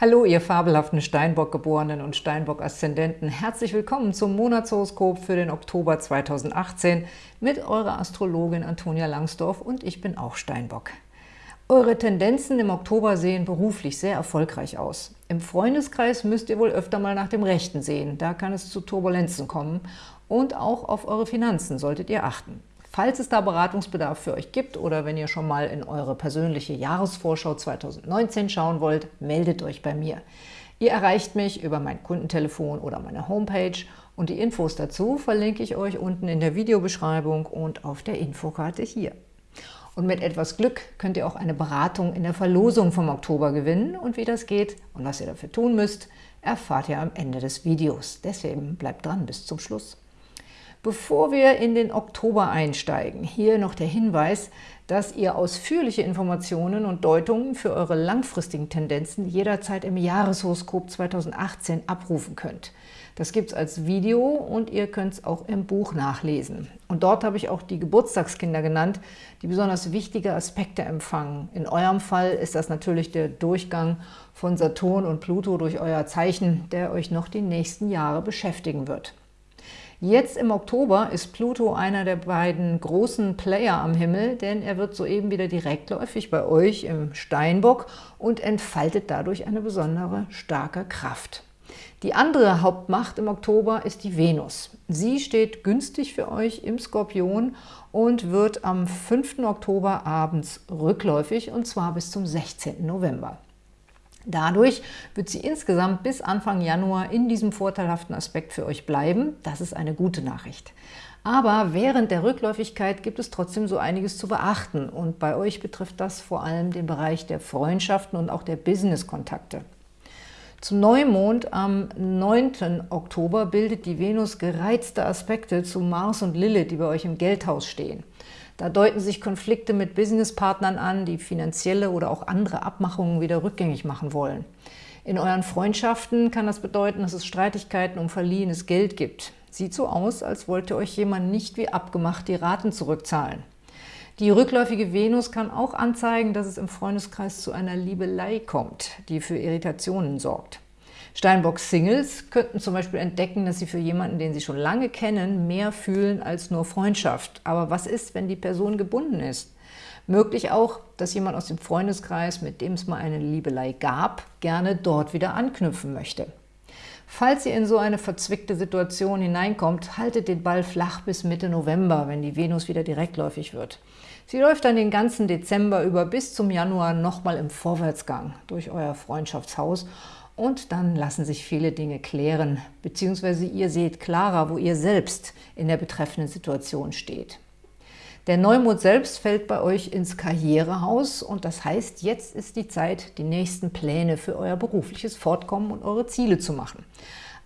Hallo, ihr fabelhaften Steinbock-Geborenen und Steinbock-Aszendenten. Herzlich willkommen zum Monatshoroskop für den Oktober 2018 mit eurer Astrologin Antonia Langsdorf und ich bin auch Steinbock. Eure Tendenzen im Oktober sehen beruflich sehr erfolgreich aus. Im Freundeskreis müsst ihr wohl öfter mal nach dem Rechten sehen, da kann es zu Turbulenzen kommen und auch auf eure Finanzen solltet ihr achten. Falls es da Beratungsbedarf für euch gibt oder wenn ihr schon mal in eure persönliche Jahresvorschau 2019 schauen wollt, meldet euch bei mir. Ihr erreicht mich über mein Kundentelefon oder meine Homepage und die Infos dazu verlinke ich euch unten in der Videobeschreibung und auf der Infokarte hier. Und mit etwas Glück könnt ihr auch eine Beratung in der Verlosung vom Oktober gewinnen und wie das geht und was ihr dafür tun müsst, erfahrt ihr am Ende des Videos. Deswegen bleibt dran bis zum Schluss. Bevor wir in den Oktober einsteigen, hier noch der Hinweis, dass ihr ausführliche Informationen und Deutungen für eure langfristigen Tendenzen jederzeit im Jahreshoroskop 2018 abrufen könnt. Das gibt es als Video und ihr könnt es auch im Buch nachlesen. Und dort habe ich auch die Geburtstagskinder genannt, die besonders wichtige Aspekte empfangen. In eurem Fall ist das natürlich der Durchgang von Saturn und Pluto durch euer Zeichen, der euch noch die nächsten Jahre beschäftigen wird. Jetzt im Oktober ist Pluto einer der beiden großen Player am Himmel, denn er wird soeben wieder direktläufig bei euch im Steinbock und entfaltet dadurch eine besondere starke Kraft. Die andere Hauptmacht im Oktober ist die Venus. Sie steht günstig für euch im Skorpion und wird am 5. Oktober abends rückläufig, und zwar bis zum 16. November. Dadurch wird sie insgesamt bis Anfang Januar in diesem vorteilhaften Aspekt für euch bleiben. Das ist eine gute Nachricht. Aber während der Rückläufigkeit gibt es trotzdem so einiges zu beachten und bei euch betrifft das vor allem den Bereich der Freundschaften und auch der Business-Kontakte. Zum Neumond am 9. Oktober bildet die Venus gereizte Aspekte zu Mars und Lilith, die bei euch im Geldhaus stehen. Da deuten sich Konflikte mit Businesspartnern an, die finanzielle oder auch andere Abmachungen wieder rückgängig machen wollen. In euren Freundschaften kann das bedeuten, dass es Streitigkeiten um verliehenes Geld gibt. Sieht so aus, als wollte euch jemand nicht wie abgemacht die Raten zurückzahlen. Die rückläufige Venus kann auch anzeigen, dass es im Freundeskreis zu einer Liebelei kommt, die für Irritationen sorgt. Steinbock-Singles könnten zum Beispiel entdecken, dass sie für jemanden, den sie schon lange kennen, mehr fühlen als nur Freundschaft. Aber was ist, wenn die Person gebunden ist? Möglich auch, dass jemand aus dem Freundeskreis, mit dem es mal eine Liebelei gab, gerne dort wieder anknüpfen möchte. Falls ihr in so eine verzwickte Situation hineinkommt, haltet den Ball flach bis Mitte November, wenn die Venus wieder direktläufig wird. Sie läuft dann den ganzen Dezember über bis zum Januar nochmal im Vorwärtsgang durch euer Freundschaftshaus und dann lassen sich viele Dinge klären, beziehungsweise ihr seht klarer, wo ihr selbst in der betreffenden Situation steht. Der Neumond selbst fällt bei euch ins Karrierehaus und das heißt, jetzt ist die Zeit, die nächsten Pläne für euer berufliches Fortkommen und eure Ziele zu machen.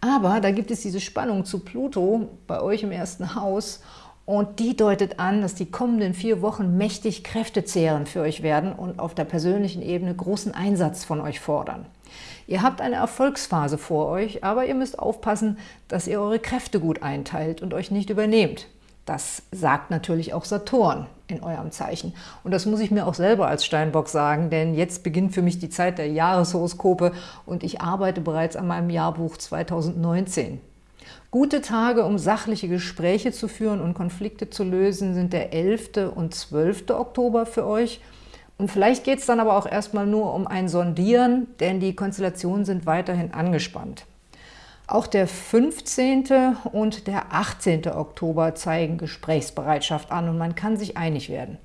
Aber da gibt es diese Spannung zu Pluto bei euch im ersten Haus und die deutet an, dass die kommenden vier Wochen mächtig kräftezehrend für euch werden und auf der persönlichen Ebene großen Einsatz von euch fordern. Ihr habt eine Erfolgsphase vor euch, aber ihr müsst aufpassen, dass ihr eure Kräfte gut einteilt und euch nicht übernehmt. Das sagt natürlich auch Saturn in eurem Zeichen. Und das muss ich mir auch selber als Steinbock sagen, denn jetzt beginnt für mich die Zeit der Jahreshoroskope und ich arbeite bereits an meinem Jahrbuch 2019. Gute Tage, um sachliche Gespräche zu führen und Konflikte zu lösen, sind der 11. und 12. Oktober für euch – und vielleicht geht es dann aber auch erstmal nur um ein Sondieren, denn die Konstellationen sind weiterhin angespannt. Auch der 15. und der 18. Oktober zeigen Gesprächsbereitschaft an und man kann sich einig werden.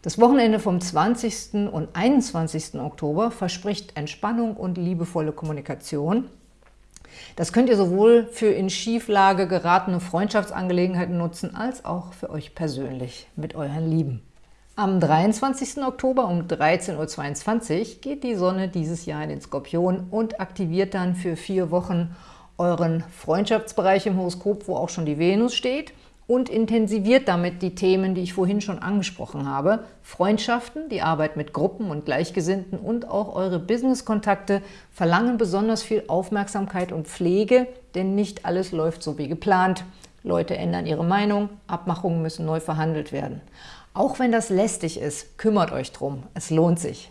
Das Wochenende vom 20. und 21. Oktober verspricht Entspannung und liebevolle Kommunikation. Das könnt ihr sowohl für in Schieflage geratene Freundschaftsangelegenheiten nutzen, als auch für euch persönlich mit euren Lieben. Am 23. Oktober um 13.22 Uhr geht die Sonne dieses Jahr in den Skorpion und aktiviert dann für vier Wochen euren Freundschaftsbereich im Horoskop, wo auch schon die Venus steht und intensiviert damit die Themen, die ich vorhin schon angesprochen habe. Freundschaften, die Arbeit mit Gruppen und Gleichgesinnten und auch eure Business-Kontakte verlangen besonders viel Aufmerksamkeit und Pflege, denn nicht alles läuft so wie geplant. Leute ändern ihre Meinung, Abmachungen müssen neu verhandelt werden. Auch wenn das lästig ist, kümmert euch drum, es lohnt sich.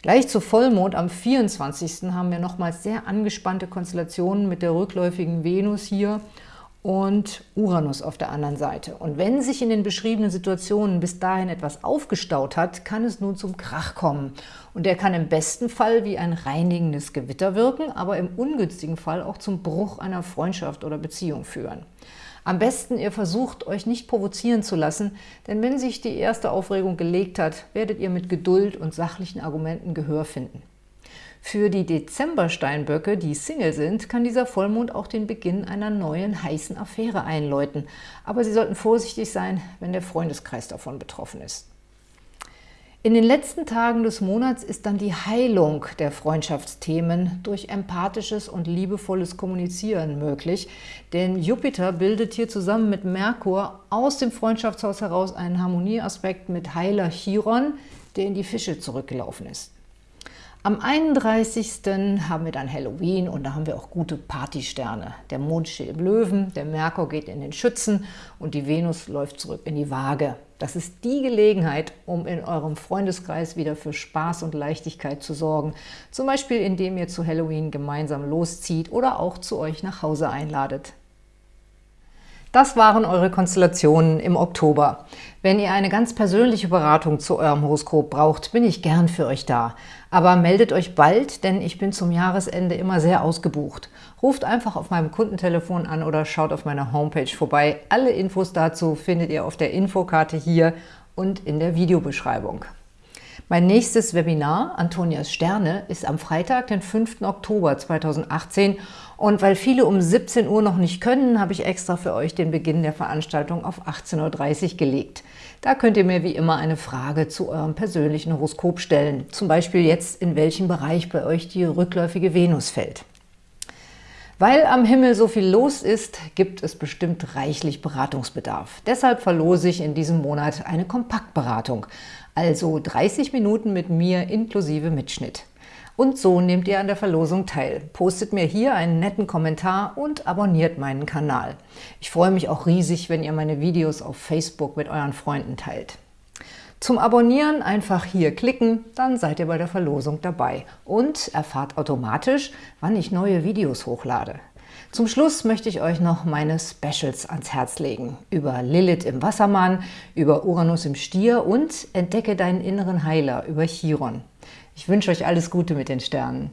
Gleich zu Vollmond am 24. haben wir nochmals sehr angespannte Konstellationen mit der rückläufigen Venus hier und Uranus auf der anderen Seite. Und wenn sich in den beschriebenen Situationen bis dahin etwas aufgestaut hat, kann es nun zum Krach kommen. Und der kann im besten Fall wie ein reinigendes Gewitter wirken, aber im ungünstigen Fall auch zum Bruch einer Freundschaft oder Beziehung führen. Am besten, ihr versucht, euch nicht provozieren zu lassen, denn wenn sich die erste Aufregung gelegt hat, werdet ihr mit Geduld und sachlichen Argumenten Gehör finden. Für die Dezember-Steinböcke, die Single sind, kann dieser Vollmond auch den Beginn einer neuen heißen Affäre einläuten. Aber sie sollten vorsichtig sein, wenn der Freundeskreis davon betroffen ist. In den letzten Tagen des Monats ist dann die Heilung der Freundschaftsthemen durch empathisches und liebevolles Kommunizieren möglich, denn Jupiter bildet hier zusammen mit Merkur aus dem Freundschaftshaus heraus einen Harmonieaspekt mit Heiler Chiron, der in die Fische zurückgelaufen ist. Am 31. haben wir dann Halloween und da haben wir auch gute Partysterne. Der Mond steht im Löwen, der Merkur geht in den Schützen und die Venus läuft zurück in die Waage. Das ist die Gelegenheit, um in eurem Freundeskreis wieder für Spaß und Leichtigkeit zu sorgen. Zum Beispiel, indem ihr zu Halloween gemeinsam loszieht oder auch zu euch nach Hause einladet. Das waren eure Konstellationen im Oktober. Wenn ihr eine ganz persönliche Beratung zu eurem Horoskop braucht, bin ich gern für euch da. Aber meldet euch bald, denn ich bin zum Jahresende immer sehr ausgebucht. Ruft einfach auf meinem Kundentelefon an oder schaut auf meiner Homepage vorbei. Alle Infos dazu findet ihr auf der Infokarte hier und in der Videobeschreibung. Mein nächstes Webinar, Antonias Sterne, ist am Freitag, den 5. Oktober 2018 und weil viele um 17 Uhr noch nicht können, habe ich extra für euch den Beginn der Veranstaltung auf 18.30 Uhr gelegt. Da könnt ihr mir wie immer eine Frage zu eurem persönlichen Horoskop stellen. Zum Beispiel jetzt, in welchem Bereich bei euch die rückläufige Venus fällt. Weil am Himmel so viel los ist, gibt es bestimmt reichlich Beratungsbedarf. Deshalb verlose ich in diesem Monat eine Kompaktberatung, also 30 Minuten mit mir inklusive Mitschnitt. Und so nehmt ihr an der Verlosung teil. Postet mir hier einen netten Kommentar und abonniert meinen Kanal. Ich freue mich auch riesig, wenn ihr meine Videos auf Facebook mit euren Freunden teilt. Zum Abonnieren einfach hier klicken, dann seid ihr bei der Verlosung dabei und erfahrt automatisch, wann ich neue Videos hochlade. Zum Schluss möchte ich euch noch meine Specials ans Herz legen. Über Lilith im Wassermann, über Uranus im Stier und Entdecke deinen inneren Heiler über Chiron. Ich wünsche euch alles Gute mit den Sternen.